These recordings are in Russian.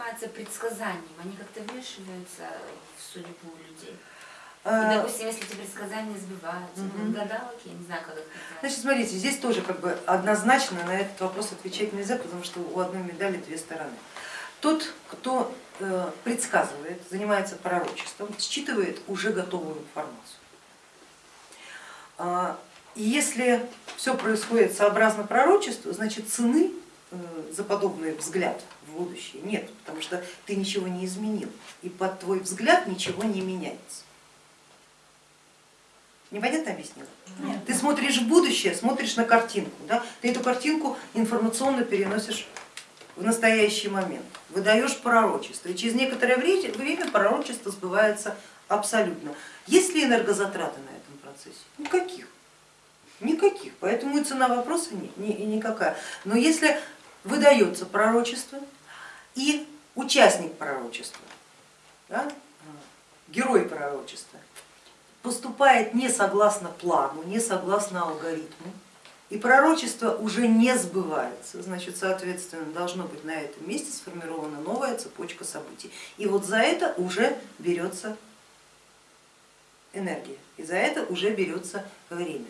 занимается предсказанием, они как-то вмешиваются в судьбу людей? И, А, допустим, если эти предсказания сбиваются, ну, Мгм. гадалки, я не знаю, как их назвать. Значит, смотрите, здесь тоже как бы однозначно на этот вопрос отвечать нельзя, потому что у одной медали две стороны. Тот, кто э, предсказывает, занимается пророчеством, считывает уже готовую информацию. А, И если все происходит сообразно пророчеству, значит цены э, за подобный взгляд в будущее нет, потому что ты ничего не изменил, и под твой взгляд ничего не меняется. Непонятно объяснила? Нет. Ты смотришь в будущее, смотришь на картинку, да? ты эту картинку информационно переносишь в настоящий момент, выдаешь пророчество, и через некоторое время пророчество сбывается абсолютно. Есть ли энергозатраты на этом процессе? Никаких. Никаких, поэтому и цена вопроса ни- ни- никакая. Но если выдается пророчество и участник пророчества, да, герой пророчества, поступает не согласно плану, не согласно алгоритму, и пророчество уже не сбывается, значит, соответственно, должно быть на этом месте сформирована новая цепочка событий. И вот за это уже берется энергия, и за это уже берется время.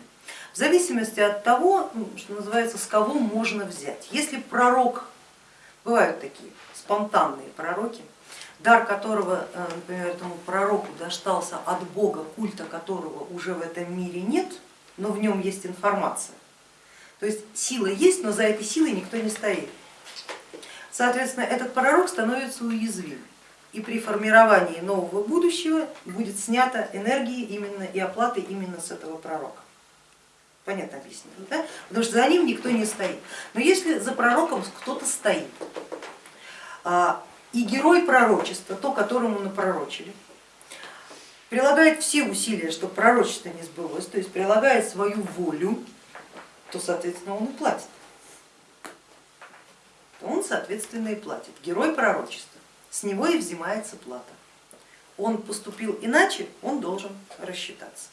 В зависимости от того, ну, что называется, с кого можно взять. Если пророк, бывают такие спонтанные пророки, дар которого, э, например, этому пророку достался от Бога, культа которого уже в этом мире нет, но в нем есть информация. То есть сила есть, но за этой силой никто не стоит. Соответственно, этот пророк становится уязвим. И при формировании нового будущего будет снята энергия именно и оплата именно с этого пророка. Понятно объяснила, да? Потому что за ним никто не стоит. Но если за пророком кто-то стоит, а, и герой пророчества, то, которому напророчили, прилагает все усилия, чтобы пророчество не сбылось, то есть прилагает свою волю, то, соответственно, он и платит. Он, соответственно, и платит. Герой пророчества, с него и взимается плата. Он поступил иначе, он должен рассчитаться.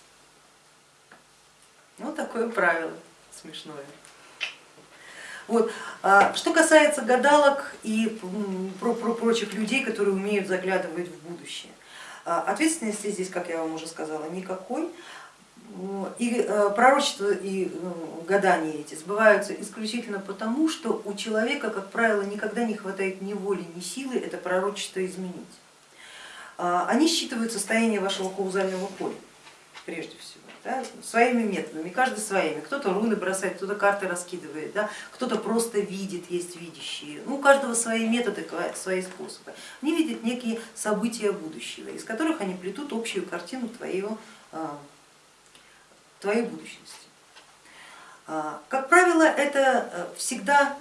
Вот такое правило смешное. Вот. а Что касается гадалок и про, про прочих людей, которые умеют заглядывать в будущее, а, ответственности здесь, как я вам уже сказала, никакой. И э, пророчества и э, гадания эти сбываются исключительно потому, что у человека, как правило, никогда не хватает ни воли, ни силы это пророчество изменить. А, Они считывают состояние вашего каузального поля, прежде всего да, своими методами, каждый своими. Кто-то руны бросает, кто-то карты раскидывает, да, кто-то просто видит, есть видящие. Ну, у каждого свои методы, свои способы. Они видят некие события будущего, из которых они плетут общую картину твоего, твоей будущности. Как правило, это всегда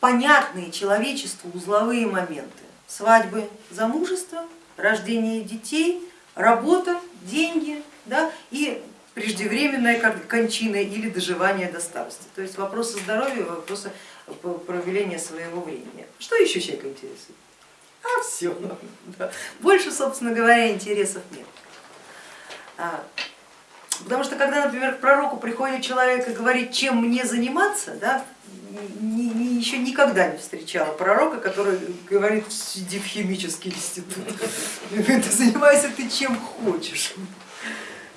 понятные человечеству узловые моменты. Свадьбы, замужество, рождение детей, работа, деньги да, и преждевременная кончина или доживание до старости. То есть вопросы здоровья, вопросы проявления своего времени. Что еще человека интересует? А все. Да. Больше, собственно говоря, интересов нет. Потому что когда, например, к пророку приходит человек и говорит, чем мне заниматься, да, ни, ни, еще никогда не встречала пророка, который говорит, иди в химический институт, занимайся ты чем хочешь.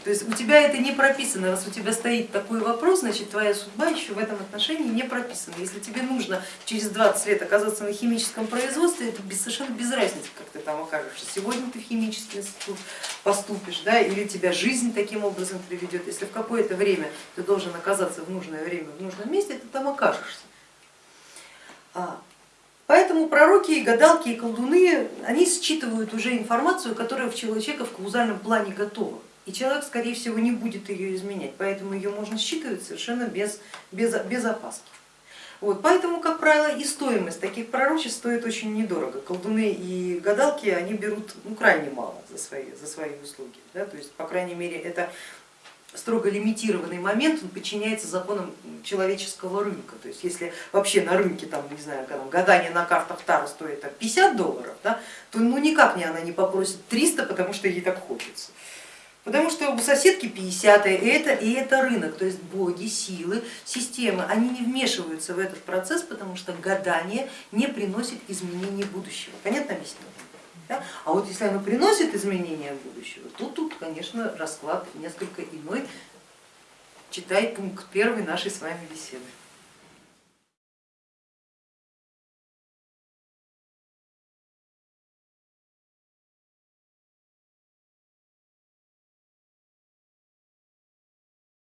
То есть у тебя это не прописано, раз у тебя стоит такой вопрос, значит твоя судьба еще в этом отношении не прописана. Если тебе нужно через 20 лет оказаться на химическом производстве, это совершенно без разницы, как ты там окажешься. Сегодня ты в химический институт поступишь, да, или тебя жизнь таким образом приведет. Если в какое-то время ты должен оказаться в нужное время в нужном месте, ты там окажешься. Поэтому пророки, и гадалки и колдуны, они считывают уже информацию, которая у человека в каузальном плане готова и человек, скорее всего, не будет ее изменять, поэтому ее можно считывать совершенно без, без, без опаски. Вот, поэтому, как правило, и стоимость таких пророчеств стоит очень недорого. Колдуны и гадалки они берут ну, крайне мало за свои, за свои услуги. Да? То есть, по крайней мере, это строго лимитированный момент, он подчиняется законам человеческого рынка. То есть если вообще на рынке там, не знаю, там, гадание на картах Таро стоит там, 50 долларов, да, то ну никак не она не попросит 300, потому что ей так хочется. Потому что у соседки 50 и это, и это рынок, то есть боги, силы, системы, они не вмешиваются в этот процесс, потому что гадание не приносит изменений будущего. Понятно объяснение? Да? А вот если оно приносит изменения будущего, то тут, конечно, расклад несколько иной. Читай пункт первый нашей с вами беседы.